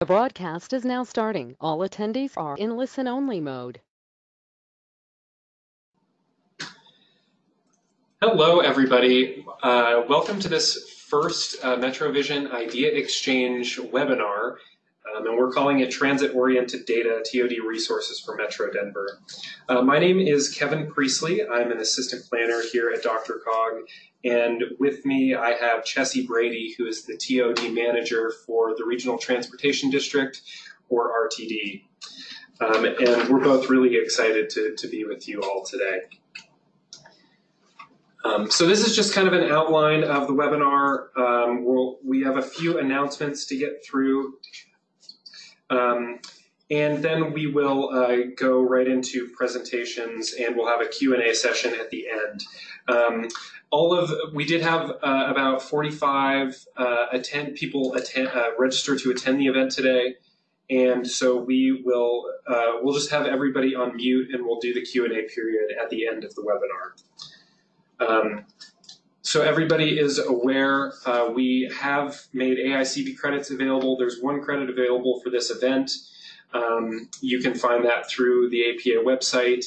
The broadcast is now starting. All attendees are in listen-only mode. Hello, everybody. Uh, welcome to this first uh, MetroVision Idea Exchange webinar, um, and we're calling it Transit-Oriented Data, TOD Resources for Metro Denver. Uh, my name is Kevin Priestley. I'm an assistant planner here at DRCOG, and with me, I have Chessie Brady, who is the TOD manager for the Regional Transportation District, or RTD. Um, and we're both really excited to, to be with you all today. Um, so this is just kind of an outline of the webinar. Um, we'll, we have a few announcements to get through. Um, and then we will uh, go right into presentations and we'll have a Q&A session at the end. Um, all of we did have uh, about 45 uh, attend people attend uh, register to attend the event today and so we will uh, we'll just have everybody on mute and we'll do the q&a period at the end of the webinar um, so everybody is aware uh, we have made AICP credits available there's one credit available for this event um, you can find that through the apa website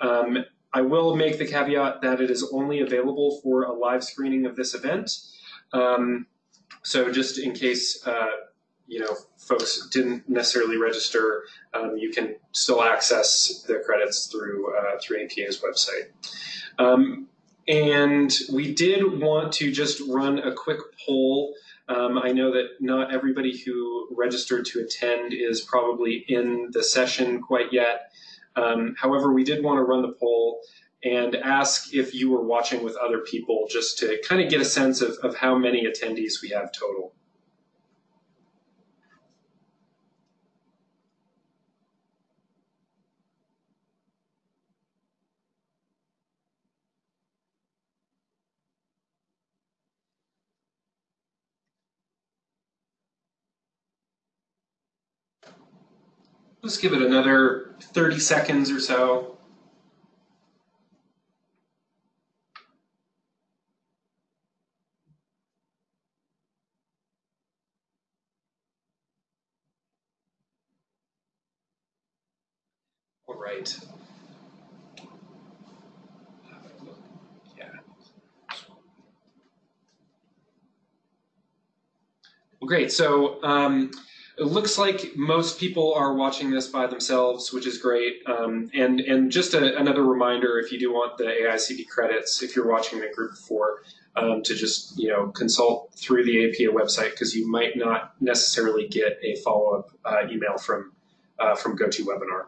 um, I will make the caveat that it is only available for a live screening of this event. Um, so just in case uh, you know folks didn't necessarily register, um, you can still access the credits through uh, through APA's website. And we did want to just run a quick poll. Um, I know that not everybody who registered to attend is probably in the session quite yet. Um, however, we did want to run the poll and ask if you were watching with other people just to kind of get a sense of, of how many attendees we have total. Let's give it another 30 seconds or so. All right. Yeah. Well, great. So um, it looks like most people are watching this by themselves, which is great. Um, and and just a, another reminder, if you do want the AICP credits, if you're watching the group four, um, to just you know consult through the APA website because you might not necessarily get a follow up uh, email from uh, from GoToWebinar.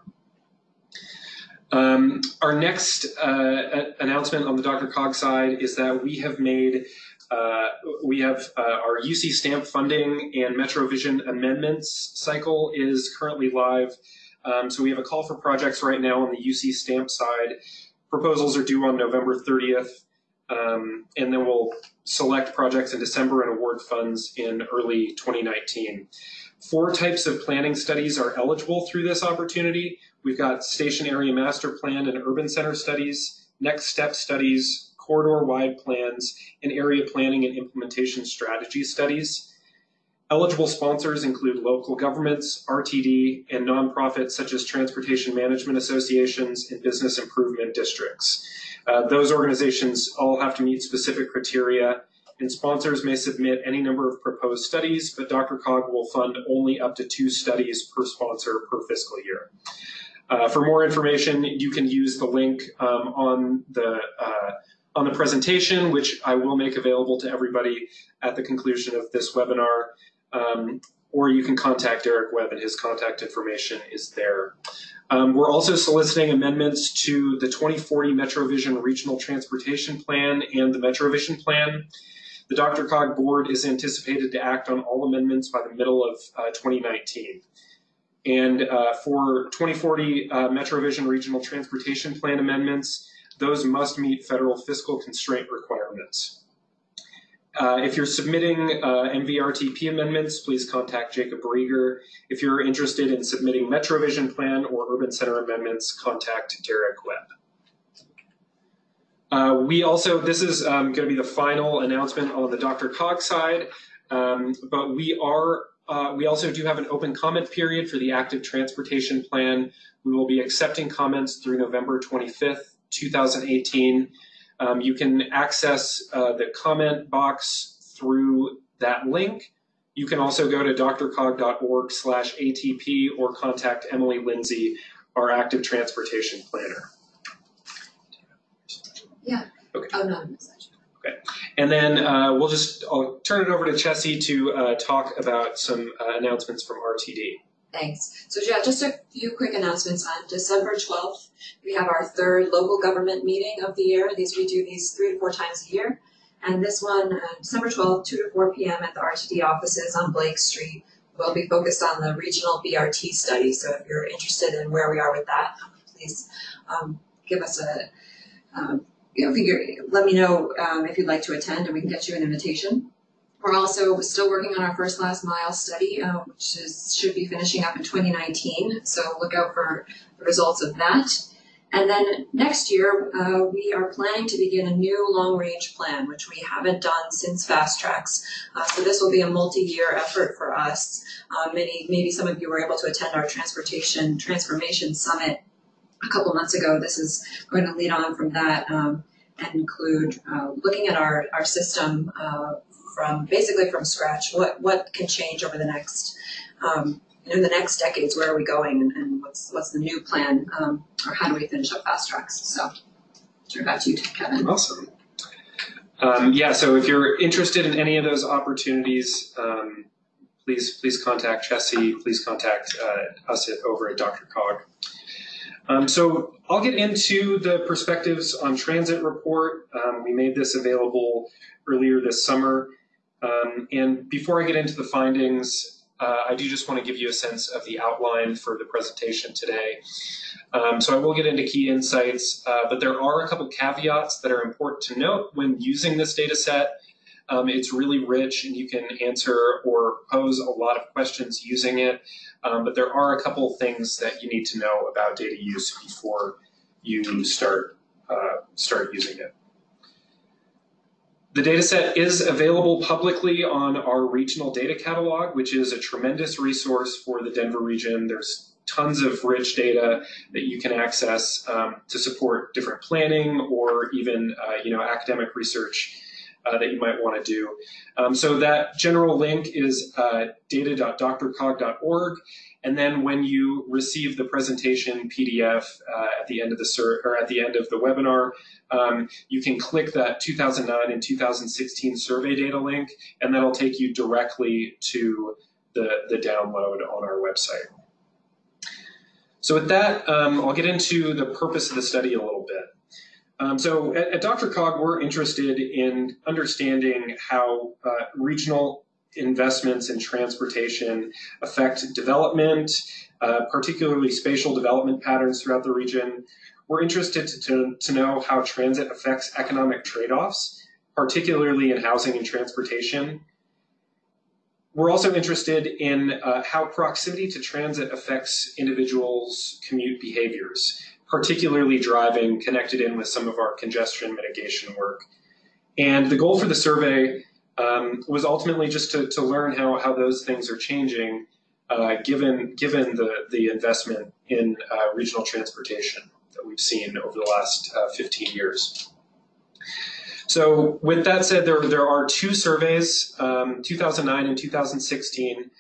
Um, our next uh, announcement on the DRCOG side is that we have made uh, we have uh, our UC STAMP funding and MetroVision amendments cycle is currently live. Um, so we have a call for projects right now on the UC STAMP side. Proposals are due on November 30th, um, and then we'll select projects in December and award funds in early 2019. Four types of planning studies are eligible through this opportunity. We've got station area master plan and urban center studies, next step studies, corridor-wide plans, and area planning and implementation strategy studies. Eligible sponsors include local governments, RTD, and nonprofits such as transportation management associations and business improvement districts. Uh, those organizations all have to meet specific criteria, and sponsors may submit any number of proposed studies, but DRCOG will fund only up to two studies per sponsor per fiscal year. Uh, for more information, you can use the link um, on the uh, on the presentation, which I will make available to everybody at the conclusion of this webinar. Um, or you can contact Eric Webb and his contact information is there. Um, we're also soliciting amendments to the 2040 MetroVision Regional Transportation Plan and the MetroVision Plan. The DRCOG board is anticipated to act on all amendments by the middle of uh, 2019. And uh, for 2040 uh, MetroVision Regional Transportation Plan amendments, those must meet federal fiscal constraint requirements. Uh, if you're submitting uh, MVRTP amendments, please contact Jacob Riger. If you're interested in submitting MetroVision Plan or Urban Center amendments, contact Derek Webb. Uh, we also, this is um, going to be the final announcement on the DRCOG side, um, but we are uh, we also do have an open comment period for the active transportation plan. We will be accepting comments through November 25th, 2018. Um, you can access uh, the comment box through that link. You can also go to drcog.org slash ATP or contact Emily Lindsay, our active transportation planner. Yeah. Okay. Oh, no, message. And then uh, we'll just, I'll turn it over to Chessie to uh, talk about some uh, announcements from RTD. Thanks. So yeah, just a few quick announcements. On December 12th, we have our third local government meeting of the year. These we do these three to four times a year. And this one, uh, December 12th, 2 to 4 p.m. at the RTD offices on Blake Street, will be focused on the regional BRT study. So if you're interested in where we are with that, please um, give us a, um, you know, figure, let me know um, if you'd like to attend and we can get you an invitation. We're also still working on our first last mile study, uh, which is, should be finishing up in 2019. So look out for the results of that. And then next year, uh, we are planning to begin a new long range plan, which we haven't done since FasTracks. Uh, so this will be a multi year effort for us. Uh, many, maybe some of you were able to attend our transportation transformation summit a couple months ago. This is going to lead on from that um, and include uh, looking at our, our system uh, from basically from scratch. What what can change over the next um, in the next decades? Where are we going, and, and what's what's the new plan, um, or how do we finish up fast tracks? So, turn back to you, Kevin. Awesome. Um, yeah, so if you're interested in any of those opportunities, um, please please contact Chessie. Please contact uh, us at, over at DRCOG. Um, so I'll get into the perspectives on transit report. Um, we made this available earlier this summer. Um, and before I get into the findings, uh, I do just want to give you a sense of the outline for the presentation today. Um, so I will get into key insights, uh, but there are a couple caveats that are important to note when using this data set. Um, it's really rich and you can answer or pose a lot of questions using it, um, but there are a couple things that you need to know about data use before you start, uh, start using it. The dataset is available publicly on our regional data catalog, which is a tremendous resource for the Denver region. There's tons of rich data that you can access um, to support different planning or even uh, you know academic research uh, that you might want to do. Um, so that general link is uh, data.drcog.org. And then when you receive the presentation PDF uh, at the end of the or at the end of the webinar, um, you can click that 2009 and 2016 survey data link, and that'll take you directly to the, the download on our website. So with that, um, I'll get into the purpose of the study a little bit. Um, so at, at, DRCOG, we're interested in understanding how uh, regional investments in transportation affect development, uh, particularly spatial development patterns throughout the region. We're interested to, to, to know how transit affects economic trade-offs, particularly in housing and transportation. We're also interested in uh, how proximity to transit affects individuals' commute behaviors, particularly driving connected in with some of our congestion mitigation work. And the goal for the survey um, was ultimately just to, to learn how, how those things are changing uh, given, given the, the investment in uh, regional transportation that we've seen over the last uh, 15 years. So with that said, there, there are two surveys, um, 2009 and 2016.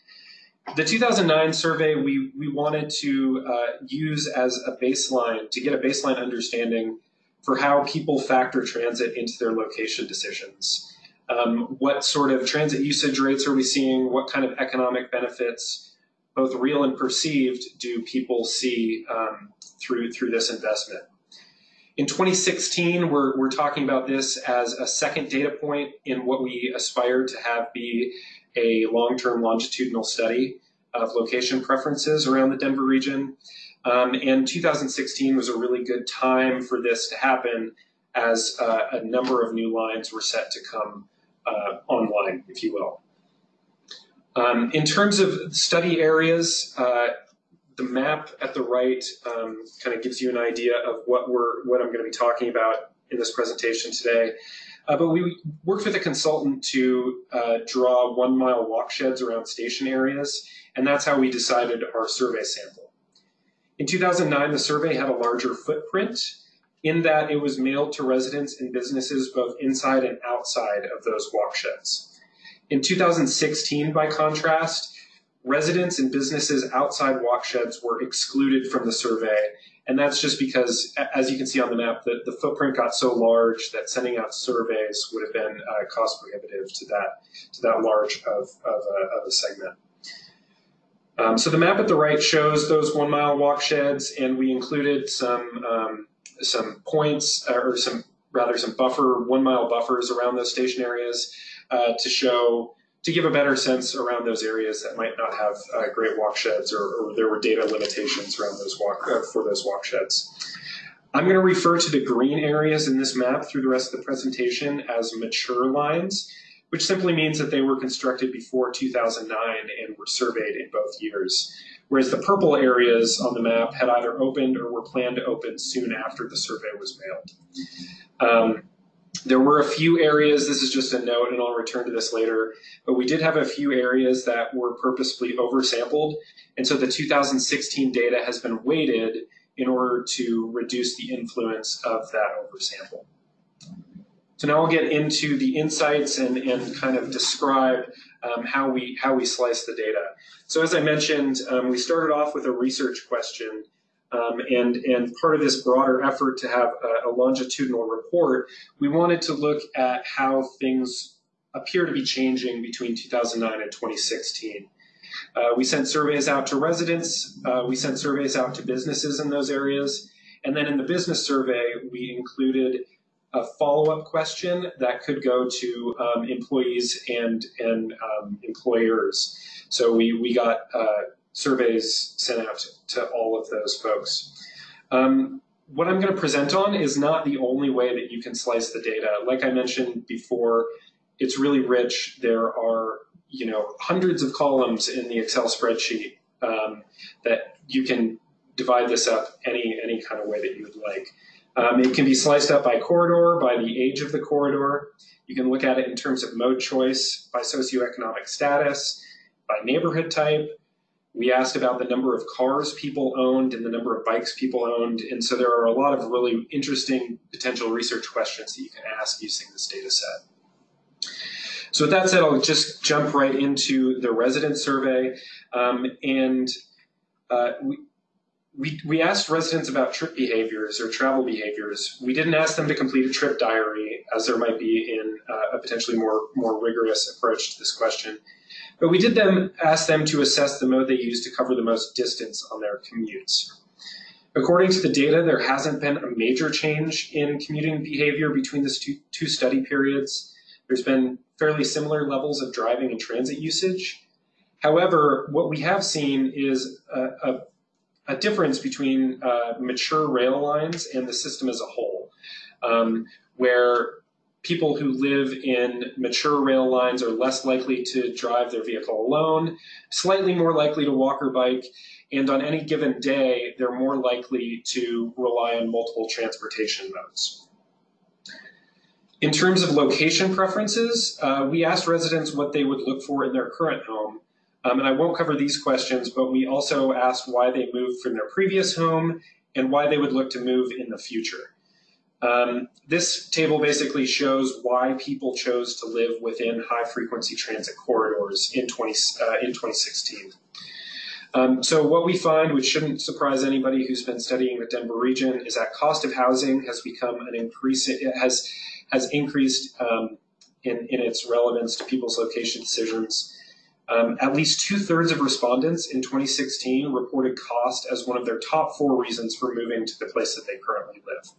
The 2009 survey we, we wanted to uh, use as a baseline, to get a baseline understanding for how people factor transit into their location decisions. Um, what sort of transit usage rates are we seeing? What kind of economic benefits, both real and perceived, do people see um, through, through this investment? In 2016, we're, we're talking about this as a second data point in what we aspire to have be a long-term longitudinal study of location preferences around the Denver region. Um, and 2016 was a really good time for this to happen as uh, a number of new lines were set to come uh, online, if you will. Um, in terms of study areas, uh, the map at the right um, kind of gives you an idea of what we're what I'm going to be talking about in this presentation today. Uh, but we worked with a consultant to uh, draw one mile walk sheds around station areas, and that's how we decided our survey sample. In 2009, the survey had a larger footprint in that it was mailed to residents and businesses both inside and outside of those walk sheds. In 2016, by contrast, residents and businesses outside walk sheds were excluded from the survey. And that's just because, as you can see on the map, the, the footprint got so large that sending out surveys would have been uh, cost prohibitive to that, to that large of, of, a, of a segment. Um, so the map at the right shows those one mile walk sheds, and we included some um, some points or some rather some buffer one mile buffers around those station areas uh, to show to give a better sense around those areas that might not have uh, great walk sheds or, or, there were data limitations around those walk uh, for those walk sheds. I'm going to refer to the green areas in this map through the rest of the presentation as mature lines, which simply means that they were constructed before 2009 and were surveyed in both years whereas the purple areas on the map had either opened or were planned to open soon after the survey was mailed. Um, there were a few areas, this is just a note and I'll return to this later, but we did have a few areas that were purposefully oversampled. And so the 2016 data has been weighted in order to reduce the influence of that oversample. So now I'll get into the insights and, and kind of describe um, how we how we slice the data. So as I mentioned, um, we started off with a research question, um, and and part of this broader effort to have a, a, longitudinal report, we wanted to look at how things appear to be changing between 2009 and 2016. Uh, we sent surveys out to residents, uh, we sent surveys out to businesses in those areas, and then in the business survey, we included a follow-up question that could go to um, employees and and um, employers. So we we got uh, surveys sent out to, all of those folks. Um, what I'm going to present on is not the only way that you can slice the data. Like I mentioned before, it's really rich. There are you know hundreds of columns in the Excel spreadsheet um, that you can divide this up any any kind of way that you would like. Um, it can be sliced up by corridor, by the age of the corridor. You can look at it in terms of mode choice, by socioeconomic status, by neighborhood type. We asked about the number of cars people owned and the number of bikes people owned. And so there are a lot of really interesting potential research questions that you can ask using this data set. So with that said, I'll just jump right into the resident survey. Um, and uh, we, we, we asked residents about trip behaviors or travel behaviors. We didn't ask them to complete a trip diary, as there might be in uh, a potentially more, more rigorous approach to this question. But we did them, ask them to assess the mode they use to cover the most distance on their commutes. According to the data, there hasn't been a major change in commuting behavior between the two, study periods. There's been fairly similar levels of driving and transit usage. However, what we have seen is a, a a difference between uh, mature rail lines and the system as a whole, um, where people who live in mature rail lines are less likely to drive their vehicle alone, slightly more likely to walk or bike, and on any given day, they're more likely to rely on multiple transportation modes. In terms of location preferences, uh, we asked residents what they would look for in their current home, um, and I won't cover these questions, but we also asked why they moved from their previous home and why they would look to move in the future. Um, this table basically shows why people chose to live within high frequency transit corridors in, 20, uh, in 2016. Um, so what we find, which shouldn't surprise anybody who's been studying the Denver region, is that cost of housing has become an increase, has, has increased um, in, in its relevance to people's location decisions. Um, at least two thirds of respondents in 2016 reported cost as one of their top four reasons for moving to the place that they currently live.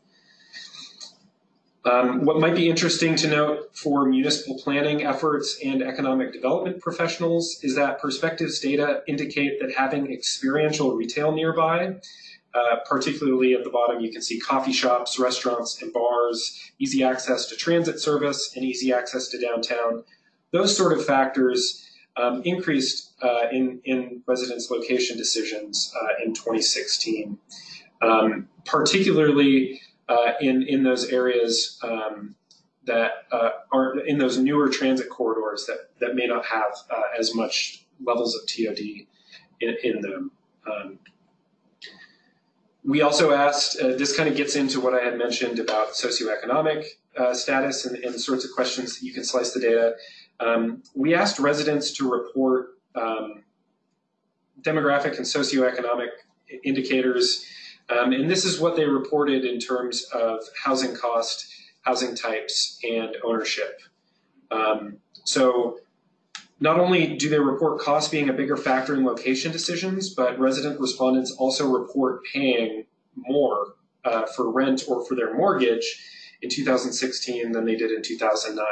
Um, what might be interesting to note for municipal planning efforts and economic development professionals is that perspectives data indicate that having experiential retail nearby, uh, particularly at the bottom you can see coffee shops, restaurants, and bars, easy access to transit service, and easy access to downtown, those sort of factors um, increased uh, in, in residence location decisions uh, in 2016, um, particularly uh, in, in those areas um, that uh, are in those newer transit corridors that, that may not have uh, as much levels of TOD in, in them. Um, we also asked, uh, this kind of gets into what I had mentioned about socioeconomic uh, status and, and, the sorts of questions that you can slice the data. Um, we asked residents to report um, demographic and socioeconomic indicators, um, and this is what they reported in terms of housing cost, housing types, and ownership. Um, so not only do they report cost being a bigger factor in location decisions, but resident respondents also report paying more uh, for rent or for their mortgage in 2016 than they did in 2009.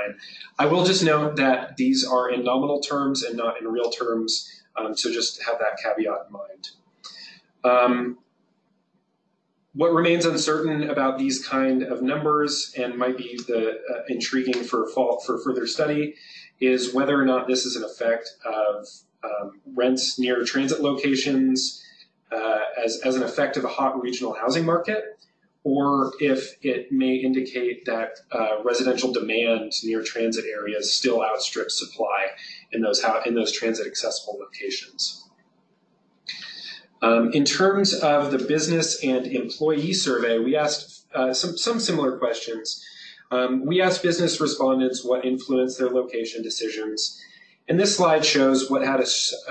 I will just note that these are in nominal terms and not in real terms, um, so just have that caveat in mind. Um, what remains uncertain about these kind of numbers and might be the uh, intriguing for, for further study is whether or not this is an effect of um, rents near transit locations uh, as, as an effect of a hot regional housing market, or if it may indicate that uh, residential demand near transit areas still outstrips supply in those, in those transit accessible locations. Um, in terms of the business and employee survey, we asked uh, some, some similar questions. Um, we asked business respondents what influenced their location decisions. And this slide shows what had, a,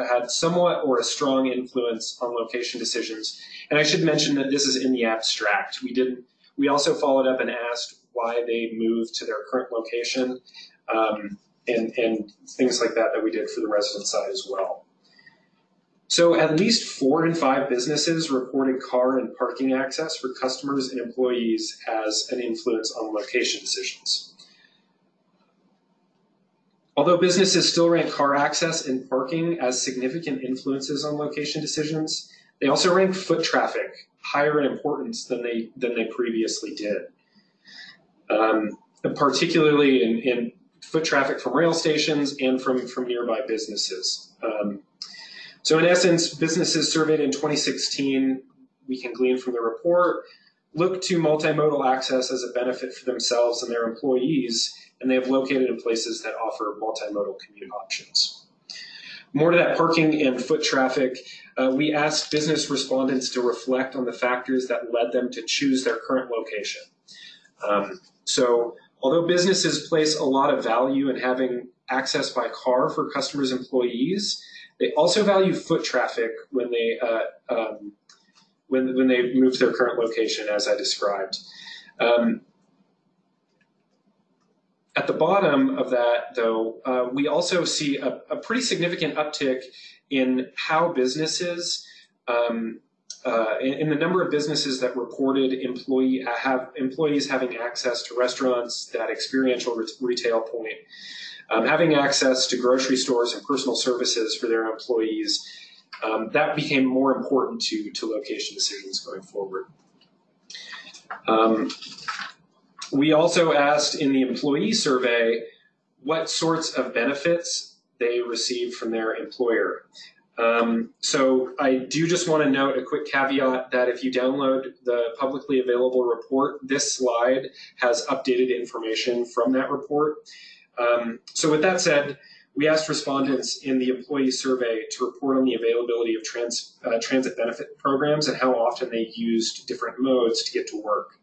had somewhat or a strong influence on location decisions. And I should mention that this is in the abstract. We didn't. We also followed up and asked why they moved to their current location um, and, and things like that that we did for the resident side as well. So at least four in five businesses reported car and parking access for customers and employees as an influence on location decisions. Although businesses still rank car access and parking as significant influences on location decisions, they also rank foot traffic higher in importance than they, than they previously did. Um, particularly in, in, foot traffic from rail stations and from, from nearby businesses. Um, so in essence, businesses surveyed in 2016, we can glean from the report, look to multimodal access as a benefit for themselves and their employees, and they have located in places that offer multimodal commute options. More to that parking and foot traffic, uh, we asked business respondents to reflect on the factors that led them to choose their current location. Um, so although businesses place a lot of value in having access by car for customers' employees, they also value foot traffic when they uh, um, when when they move to their current location, as I described. Um, at the bottom of that, though, uh, we also see a, a, pretty significant uptick in how businesses, um, uh, in, in, the number of businesses that reported employee have employees having access to restaurants, that experiential re retail point um, having access to grocery stores and personal services for their employees, um, that became more important to, to location decisions going forward. Um, we also asked in the employee survey what sorts of benefits they received from their employer. Um, so I do just want to note a quick caveat that if you download the publicly available report, this slide has updated information from that report. Um, so with that said, we asked respondents in the employee survey to report on the availability of trans, uh, transit benefit programs and how often they used different modes to get to work.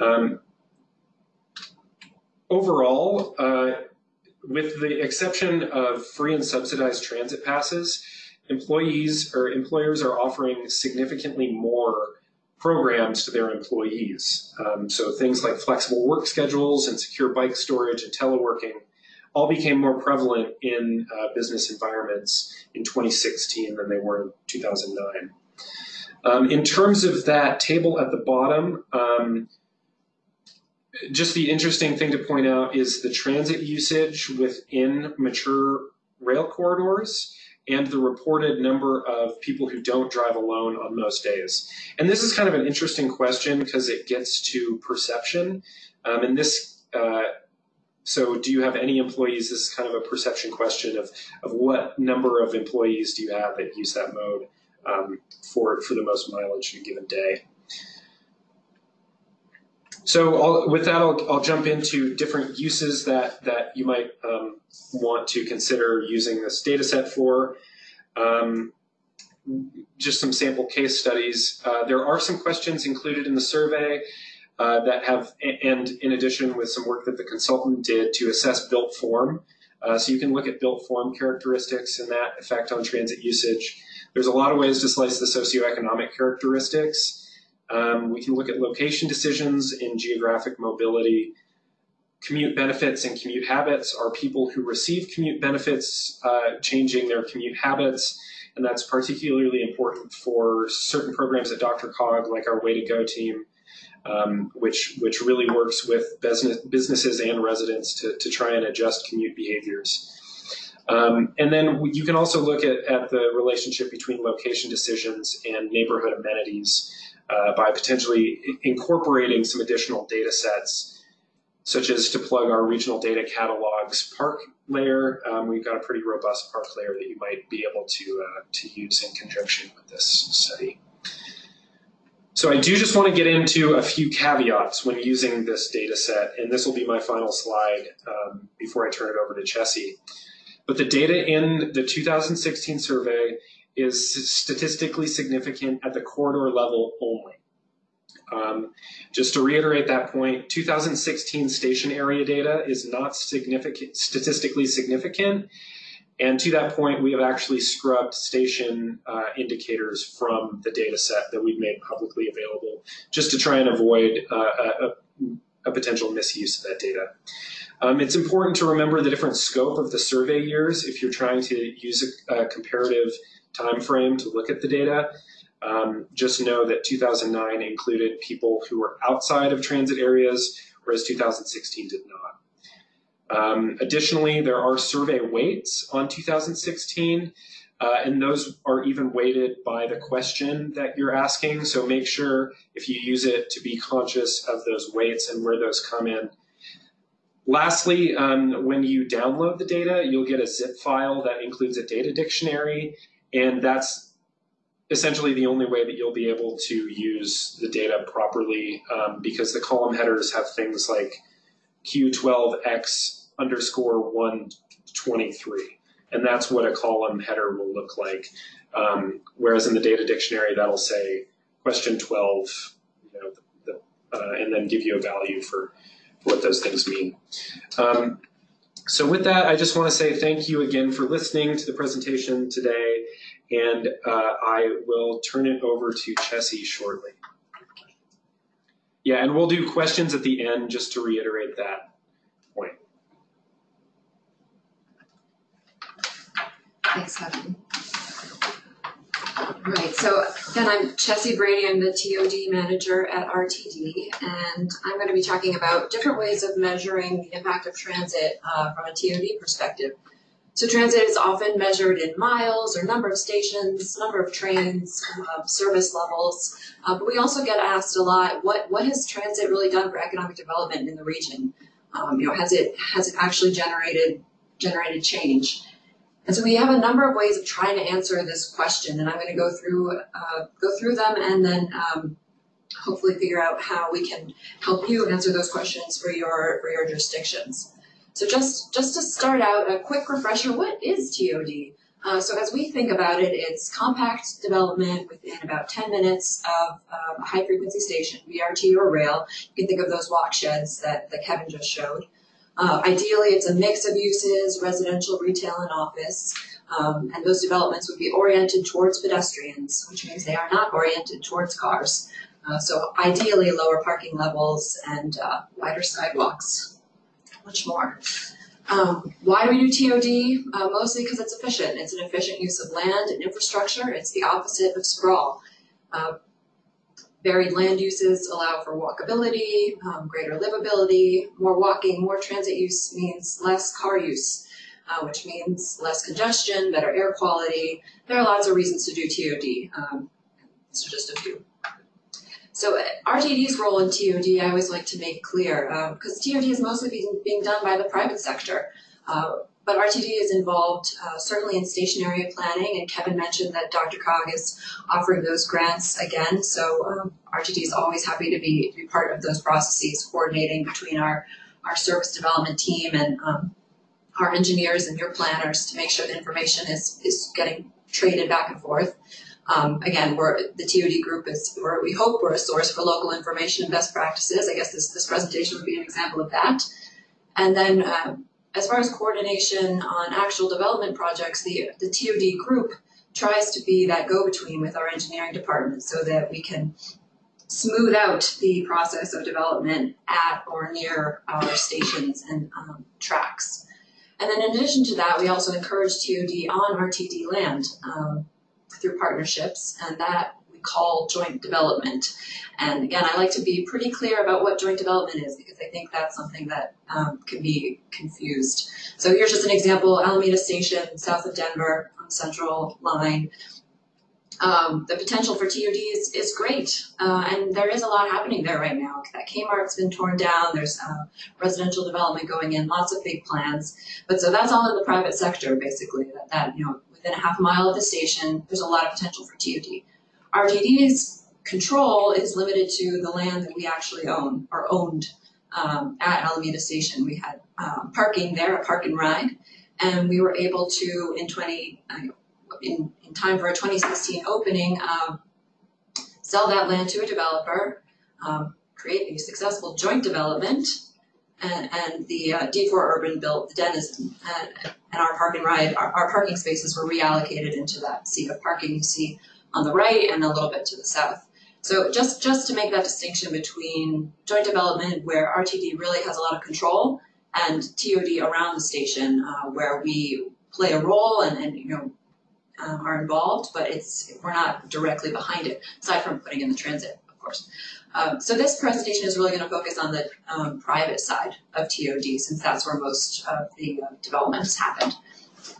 Um, overall, uh, with the exception of free and subsidized transit passes, employees or employers are offering significantly more programs to their employees. Um, so things like flexible work schedules and secure bike storage and teleworking all became more prevalent in uh, business environments in 2016 than they were in 2009. Um, in terms of that table at the bottom, um, just the interesting thing to point out is the transit usage within mature rail corridors and the reported number of people who don't drive alone on most days. And this is kind of an interesting question because it gets to perception. Um, and this, uh, so do you have any employees? This is kind of a perception question of, of what number of employees do you have that use that mode um, for, for the most mileage in a given day. So I'll, with that, I'll, I'll jump into different uses that, that you might um, want to consider using this data set for. Um, just some sample case studies. Uh, there are some questions included in the survey uh, that have, and in addition with some work that the consultant did to assess built form. Uh, so you can look at built form characteristics and that effect on transit usage. There's a lot of ways to slice the socioeconomic characteristics. Um, we can look at location decisions in geographic mobility. Commute benefits and commute habits are people who receive commute benefits uh, changing their commute habits. And that's particularly important for certain programs at DRCOG, like our Way to Go team, um, which, which really works with business, businesses and residents to, to try and adjust commute behaviors. Um, and then you can also look at, at the relationship between location decisions and neighborhood amenities uh, by potentially incorporating some additional data sets, such as to plug our regional data catalogs park layer. Um, we've got a pretty robust park layer that you might be able to, uh, to use in conjunction with this study. So I do just want to get into a few caveats when using this data set, and this will be my final slide um, before I turn it over to Chessie. But the data in the 2016 survey is statistically significant at the corridor level only. Um, just to reiterate that point, 2016 station area data is not significant, statistically significant. And to that point, we have actually scrubbed station uh, indicators from the data set that we've made publicly available just to try and avoid uh, a, a, potential misuse of that data. Um, it's important to remember the different scope of the survey years if you're trying to use a, a comparative time frame to look at the data. Um, just know that 2009 included people who were outside of transit areas, whereas 2016 did not. Um, additionally, there are survey weights on 2016, uh, and those are even weighted by the question that you're asking. So make sure if you use it to be conscious of those weights and where those come in. Lastly, um, when you download the data, you'll get a zip file that includes a data dictionary and that's essentially the only way that you'll be able to use the data properly um, because the column headers have things like Q12X underscore 123. And that's what a column header will look like. Um, whereas in the data dictionary, that'll say question 12, you know, the, the, uh, and then give you a value for, what those things mean. Um, so with that, I just want to say thank you again for listening to the presentation today, and uh, I will turn it over to Chessie shortly. Yeah, and we'll do questions at the end just to reiterate that point. Thanks, Kevin. Right, so then I'm Chessie Brady, I'm the TOD manager at RTD, and I'm going to be talking about different ways of measuring the impact of transit uh, from a TOD perspective. So transit is often measured in miles or number of stations, number of trains, uh, service levels, uh, but we also get asked a lot, what, what has transit really done for economic development in the region? Um, you know, has it, has it actually generated, generated change? And so we have a number of ways of trying to answer this question, and I'm going to go through uh, go through them and then um, hopefully figure out how we can help you answer those questions for your for your jurisdictions. So just just to start out, a quick refresher: what is TOD? Uh, so as we think about it, it's compact development within about 10 minutes of um, a high frequency station, BRT or rail. You can think of those walk sheds that, that Kevin just showed. Uh, ideally, it's a mix of uses, residential, retail, and office. Um, and those developments would be oriented towards pedestrians, which means they are not oriented towards cars. Uh, so ideally, lower parking levels and uh, wider sidewalks, much more. Um, why do we do TOD? Uh, mostly because it's efficient. It's an efficient use of land and infrastructure. It's the opposite of sprawl. Varied land uses allow for walkability, um, greater livability. More walking, more transit use means less car use, uh, which means less congestion, better air quality. There are lots of reasons to do TOD. Um, so just a few. So uh, RTD's role in TOD, I always like to make clear, because um, TOD is mostly being, being done by the private sector. Uh, but RTD is involved uh, certainly in station area planning, and Kevin mentioned that DRCOG is offering those grants again. So um, RTD is always happy to be, to be part of those processes, coordinating between our, our service development team and um, our engineers and your planners to make sure the information is, is getting traded back and forth. Um, again, we're, the TOD group is, we hope we're a source for local information and best practices. I guess this, this presentation would be an example of that. And then um, as far as coordination on actual development projects, the, the TOD group tries to be that go-between with our engineering department so that we can smooth out the process of development at or near our stations and um, tracks. And then in addition to that, we also encourage TOD on RTD land um, through partnerships, and that call joint development. And again, I like to be pretty clear about what joint development is because I think that's something that um, can be confused. So here's just an example, Alameda Station, south of Denver, on Central Line. Um, the potential for TOD is, is great, uh, and there is a lot happening there right now. That Kmart's been torn down, there's uh, residential development going in, lots of big plans. But so that's all in the private sector, basically, that, that you know, within a half mile of the station, there's a lot of potential for TOD. RTD's control is limited to the land that we actually own, or owned um, at Alameda Station. We had um, parking there, a park and ride, and we were able to, in 20, uh, in, in time for a 2016 opening, um, sell that land to a developer, um, create a successful joint development, and, and the uh, D4 Urban built the Denizen, and, and our park and ride, our, our parking spaces were reallocated into that sea of parking you see on the right and a little bit to the south. So just, just to make that distinction between joint development where RTD really has a lot of control and TOD around the station uh, where we play a role and, and you know, um, are involved, but it's we're not directly behind it, aside from putting in the transit, of course. Um, so this presentation is really going to focus on the um, private side of TOD, since that's where most of the uh, development has happened.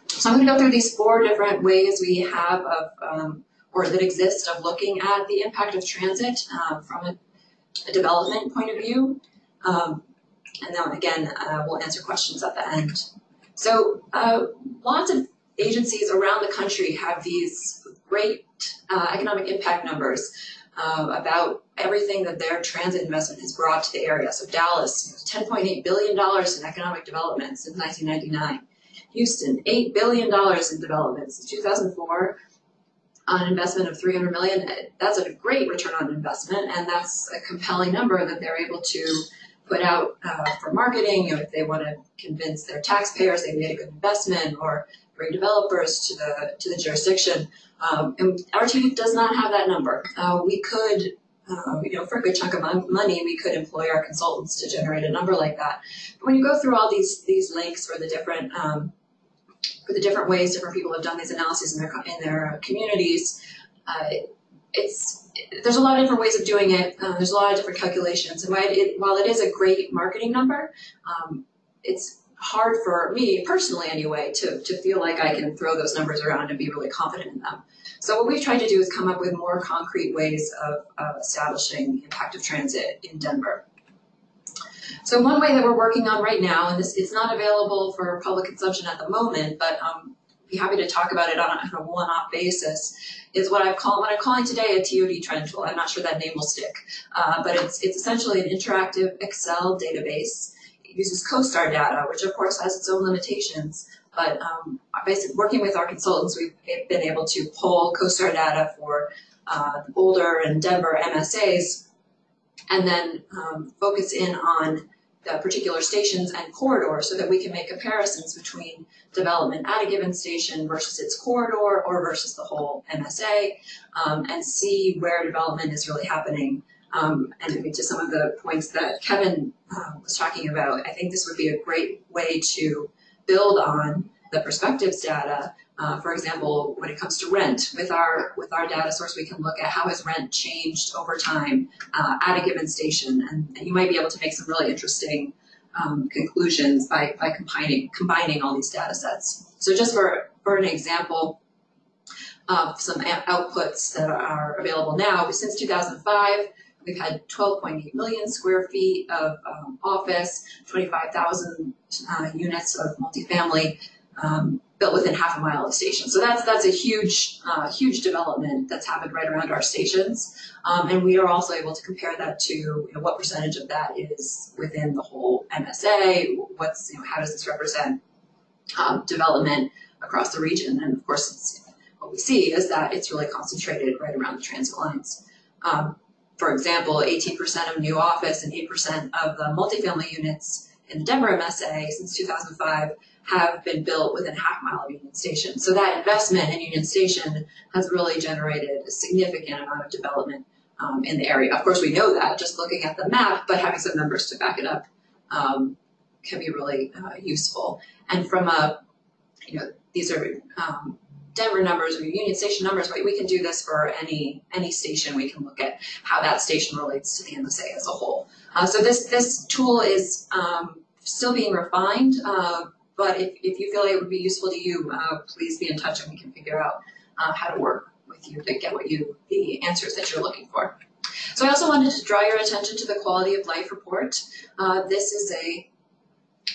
So I'm going to go through these four different ways we have of, um, or that exist of looking at the impact of transit uh, from a, a, development point of view. Um, and then again, uh, we'll answer questions at the end. So uh, lots of agencies around the country have these great uh, economic impact numbers uh, about everything that their transit investment has brought to the area. So Dallas, $10.8 billion in economic development since 1999. Houston, $8 billion in development since 2004 on an investment of 300 million. That's a great return on investment, and that's a compelling number that they're able to put out uh, for marketing, You know, if they want to convince their taxpayers they made a good investment, or bring developers to the to the jurisdiction. Um, and team does not have that number. Uh, we could, uh, you know, for a good chunk of money, we could employ our consultants to generate a number like that. But when you go through all these these links for the different um, for the different ways different people have done these analyses in their in their communities, uh, it's there's a lot of different ways of doing it. Uh, there's a lot of different calculations, and while it, while it is a great marketing number, um, it's hard for me personally anyway to, to feel like I can throw those numbers around and be really confident in them. So what we've tried to do is come up with more concrete ways of, of establishing impact of transit in Denver. So one way that we're working on right now, and this it's not available for public consumption at the moment, but um, be happy to talk about it on a, a one-off basis, is what I call what I'm calling today a TOD trend tool. I'm not sure that name will stick, uh, but it's it's essentially an interactive Excel database It uses CoStar data, which of course has its own limitations. But um, basically, working with our consultants, we've been able to pull CoStar data for uh, the Boulder and Denver MSAs, and then um, focus in on the particular stations and corridors so that we can make comparisons between development at a given station versus its corridor or versus the whole MSA um, and see where development is really happening um, and maybe to some of the points that Kevin uh, was talking about, I think this would be a great way to build on the perspectives data. Uh, for example, when it comes to rent, with our with our data source, we can look at how has rent changed over time uh, at a given station, and, and, you might be able to make some really interesting um, conclusions by by combining combining all these data sets. So just for for an example of some outputs that are available now, since 2005, We've had 12.8 million square feet of um, office, 25,000 uh, units of multifamily um, built within half a mile of stations. So that's that's a huge uh, huge development that's happened right around our stations, um, and we are also able to compare that to you know, what percentage of that is within the whole MSA. What's you know, how does this represent um, development across the region? And of course, what we see is that it's really concentrated right around the transit lines. Um, for example, 18% of new office and 8% of the multifamily units in the Denver MSA since 2005 have been built within half mile of Union Station. So that investment in Union Station has really generated a significant amount of development um, in the area. Of course, we know that just looking at the map, but having some numbers to back it up um, can be really uh, useful. And from a, you know, these are um, Denver numbers or Union Station numbers, right? We can do this for any any station. We can look at how that station relates to the MSA as a whole. Uh, so this this tool is still being refined, uh, but if, if you feel like it would be useful to you, uh, please be in touch and we can figure out uh, how to work with you to get what you the answers that you're looking for. So I also wanted to draw your attention to the quality of life report. Uh, this is a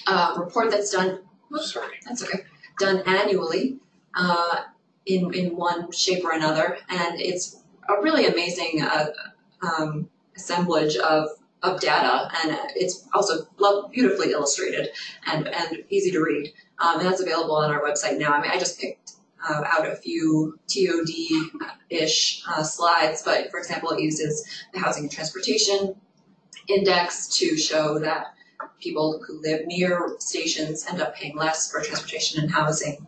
uh, report that's done. Oops, Sorry. That's okay. Done annually uh, in in one shape or another, and it's a really amazing uh, um, assemblage of of data, and it's also beautifully illustrated and and easy to read. Um, and that's available on our website now. I mean, I just picked uh, out a few TOD-ish uh, slides, but for example, it uses the Housing and Transportation Index to show that people who live near stations end up paying less for transportation and housing.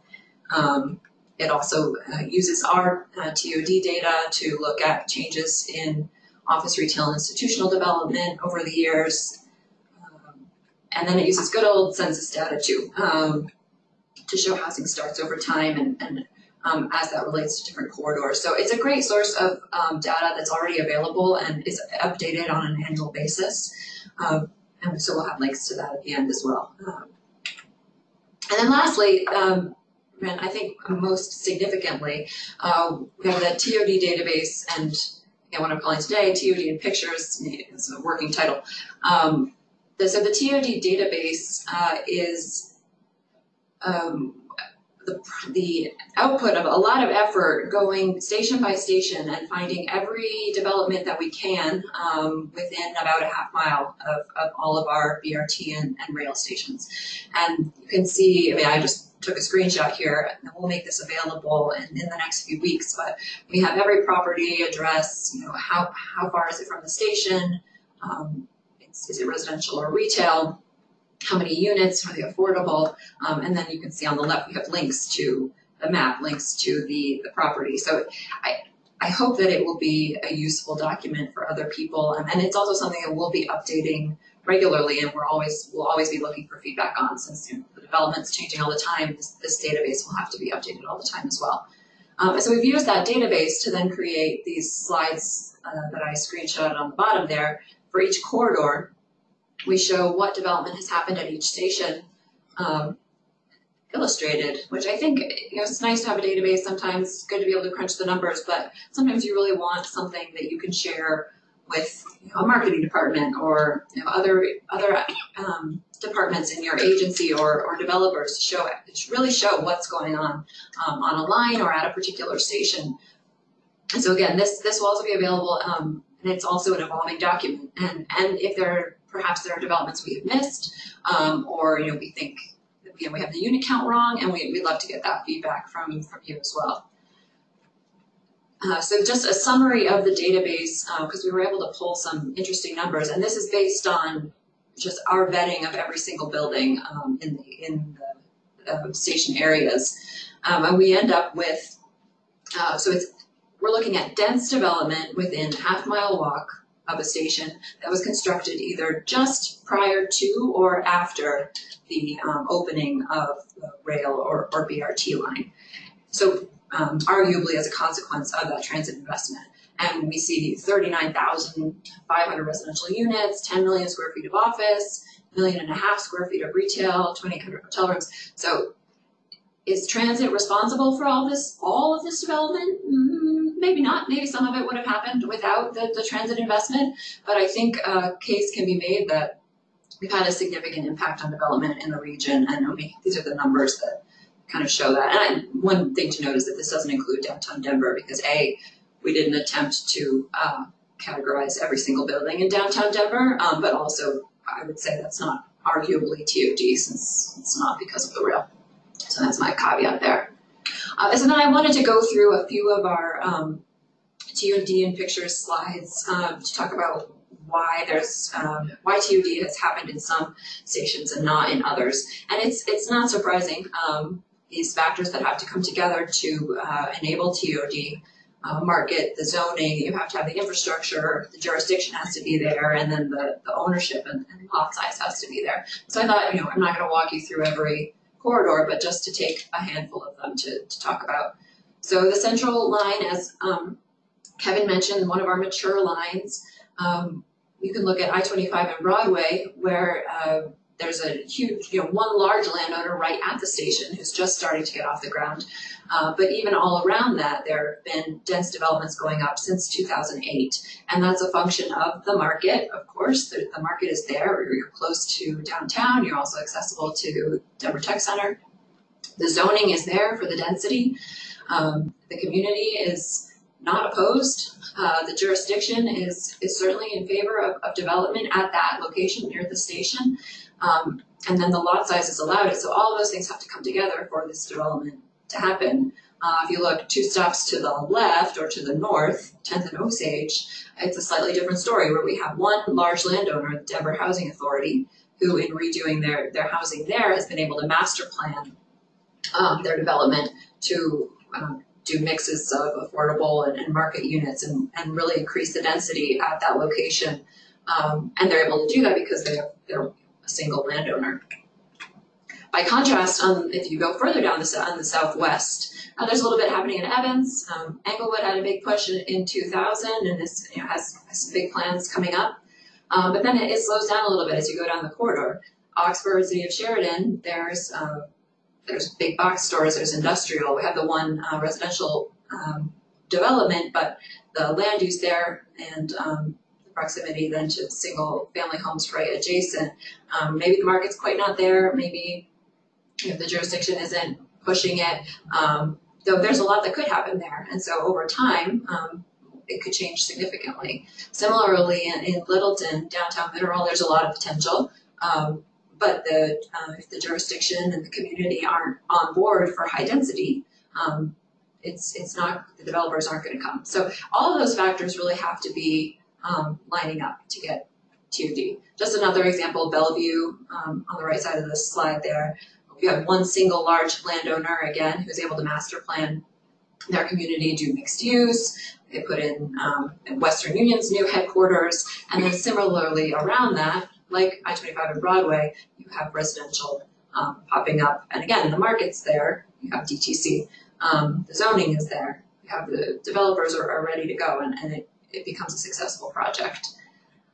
Um, it also uh, uses our uh, TOD data to look at changes in office, retail, and institutional development over the years. Um, and then it uses good old census data too um, to show housing starts over time and, and um, as that relates to different corridors. So it's a great source of um, data that's already available and is updated on an annual basis. Um, and so we'll have links to that at the end as well. Um, and then lastly, and I think most significantly, uh, we have the TOD database and what I'm calling today TOD in pictures is a working title. Um, so the TOD database uh, is um, the, the output of a lot of effort going station by station and finding every development that we can um, within about a half mile of, of all of our BRT and, and rail stations. And you can see, I mean, I just took a screenshot here and we'll make this available in, in the next few weeks, but we have every property address, you know, how, how far is it from the station, um, is it residential or retail, how many units, are they affordable, um, and then you can see on the left we have links to the map, links to the, the property. So I, I hope that it will be a useful document for other people, and, and it's also something that we'll be updating regularly, and we're always we'll always be looking for feedback on since you know, the development's changing all the time. This, this, database will have to be updated all the time as well. Um, and so we've used that database to then create these slides uh, that I screenshot on the bottom there for each corridor we show what development has happened at each station um, illustrated, which I think, you know, it's nice to have a database. Sometimes it's good to be able to crunch the numbers, but sometimes you really want something that you can share with you know, a marketing department or you know, other other um, departments in your agency or, or developers to show it, to really show what's going on um, on a line or at a particular station. And so again, this this will also be available, um, and it's also an evolving document. And and if there perhaps there are developments we have missed, um, or you know we think you know, we have the unit count wrong, and we, we'd love to get that feedback from, from you as well. Uh, so just a summary of the database, because uh, we were able to pull some interesting numbers, and this is based on just our vetting of every single building um, in the in the uh, station areas, um, and we end up with uh, so it's we're looking at dense development within half mile walk of a station that was constructed either just prior to or after the um, opening of the rail or, or BRT line. So um, arguably as a consequence of that transit investment. And we see 39,500 residential units, 10 million square feet of office, million and a half square feet of retail, 2,800 hotel rooms. So is transit responsible for all this, all of this development? Mm, maybe not. Maybe some of it would have happened without the, the transit investment. But I think a case can be made that we've had a significant impact on development in the region. And these are the numbers that kind of show that. And I, one thing to note is that this doesn't include downtown Denver because A, we didn't attempt to uh, categorize every single building in downtown Denver, um, but also I would say that's not arguably TOD since it's not because of the rail. So that's my caveat there. Uh, so then I wanted to go through a few of our um, TOD and pictures slides um, to talk about why there's um, why TOD has happened in some stations and not in others. And it's it's not surprising um, these factors that have to come together to uh, enable TOD uh, market, the zoning, you have to have the infrastructure, the jurisdiction has to be there, and then the, the ownership and, and lot size has to be there. So I thought, you know, I'm not going to walk you through every corridor, but just to take a handful of them to, to talk about. So the central line, as um, Kevin mentioned, one of our mature lines, um, you can look at I-25 and Broadway, where uh, there's a huge, you know, one large landowner right at the station who's just starting to get off the ground. Uh, but even all around that, there have been dense developments going up since 2008. And that's a function of the market, of course. The, the market is there. You're close to downtown. You're also accessible to Denver Tech Center. The zoning is there for the density. Um, the community is not opposed. Uh, the jurisdiction is, is certainly in favor of, of development at that location near the station. Um, and then the lot sizes allowed. So all those things have to come together for this development to happen. Uh, if you look two stops to the left or to the north, 10th and Osage, it's a slightly different story where we have one large landowner, the Denver Housing Authority, who in redoing their, their housing there has been able to master plan um, their development to um, do mixes of affordable and, and market units and, and, really increase the density at that location. Um, and they're able to do that because they have, they're single landowner. By contrast, um, if you go further down the, on the southwest, uh, there's a little bit happening in Evans. Um, Englewood had a big push in, in 2000 and this you know, has, has, big plans coming up. Um, but then it, it, slows down a little bit as you go down the corridor. Oxford, City of Sheridan, there's uh, there's big box stores, there's industrial. We have the one uh, residential um, development, but the land use there and um, proximity then to single family homes right adjacent. Um, maybe the market's quite not there, maybe if the jurisdiction isn't pushing it, um, though there's a lot that could happen there. And so over time, um, it could change significantly. Similarly, in, in, Littleton, downtown Mineral, there's a lot of potential. Um, but the, uh, if the jurisdiction and the community aren't on board for high density, um, it's it's not the developers aren't going to come. So all of those factors really have to be um, lining up to get TOD. Just another example, Belleview um, on the right side of the slide there. We have one single large landowner, again, who's able to master plan their community, do mixed use. They put in, um, Western Union's new headquarters. And then similarly around that, like I-25 and Broadway, you have residential um, popping up. And again, the market's there. You have DTC. Um, the zoning is there. You have the developers are, are ready to go. And, and it it becomes a successful project.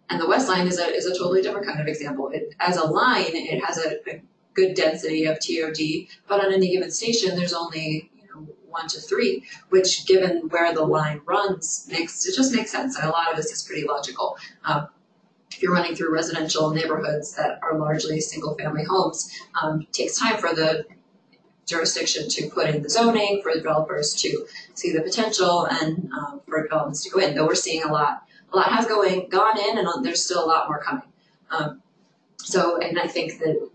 And the West Line is a, is a totally different kind of example. It, as a line, it has a, a good density of TOD, but on any given station, there's only you know, one to three, which given where the line runs, makes it just makes sense. And a lot of this is pretty logical. Um, if you're running through residential neighborhoods that are largely single family homes, um, it takes time for the jurisdiction to put in the zoning, for developers to see the potential, and um, for developments to go in. Though we're seeing a lot, a lot has going gone in, and there's still a lot more coming. Um, so, and I think that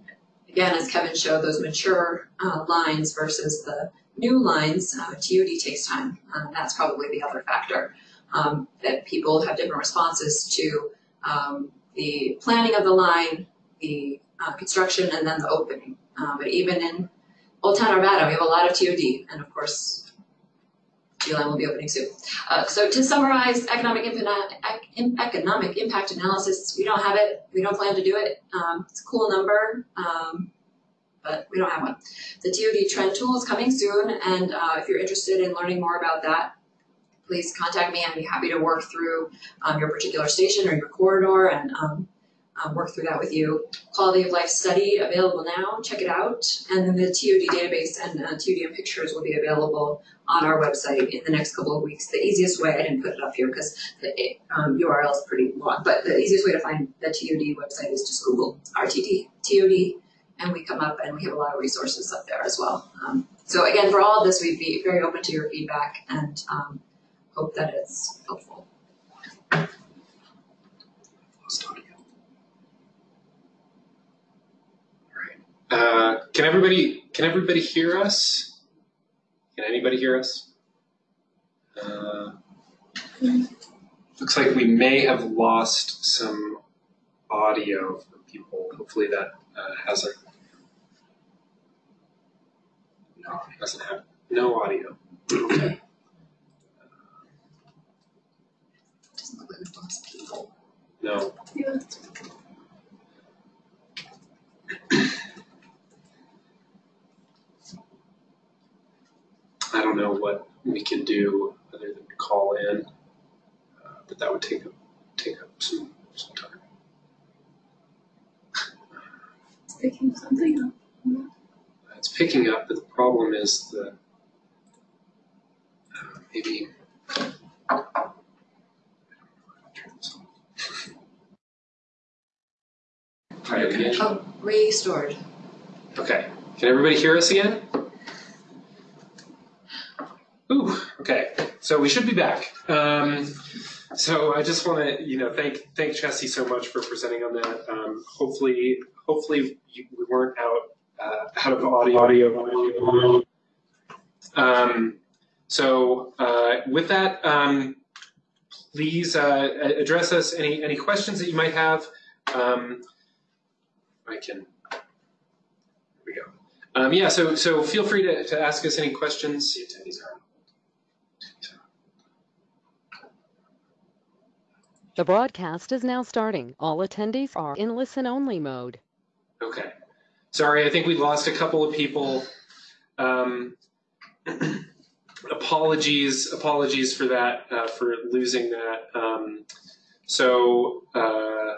again, as Kevin showed, those mature uh, lines versus the new lines, uh, TOD takes time. Um, that's probably the other factor um, that people have different responses to um, the planning of the line, the uh, construction, and then the opening. Uh, but even in Old Town Arvada, we have a lot of TOD, and of course, G-Line will be opening soon. Uh, so to summarize economic, economic impact analysis, we don't have it, we don't plan to do it. Um, it's a cool number, um, but we don't have one. The TOD trend tool is coming soon, and uh, if you're interested in learning more about that, please contact me. I'd be happy to work through um, your particular station or your corridor and um, work through that with you. Quality of life study available now, check it out. And then the TOD database and uh, TOD pictures will be available on our website in the next couple of weeks. The easiest way, I didn't put it up here because the um, URL is pretty long, but the easiest way to find the TOD website is just Google RTD, TOD, and we come up and we have a lot of resources up there as well. Um, so again, for all of this, we'd be very open to your feedback and um, hope that it's helpful. Lost audio. All right. Uh, can everybody can everybody hear us? Can anybody hear us? Uh, looks like we may have lost some audio for people. Hopefully that uh, hasn't. No, it hasn't happened. No audio. Okay. Doesn't look like we've lost people. No. I don't know what we can do other than call in, uh, but that would take up take up some some time. It's picking something up. It's picking up, but the problem is the uh, maybe. Turn this off. Try. Oh, restored. Okay, can everybody hear us again? Ooh, okay, so we should be back. Um, so I just want to, you know, thank thank Chessie so much for presenting on that. Um, hopefully, hopefully you, we weren't out uh, out of audio. Audio. Um, so uh, with that, um, please uh, address us any any questions that you might have. Um, I can. Here we go. Um, yeah, so so feel free to, to ask us any questions. See attendees are. The broadcast is now starting. All attendees are in listen-only mode. Okay. Sorry, I think we lost a couple of people. Um, apologies, apologies for that, uh, for losing that. Um, so, uh,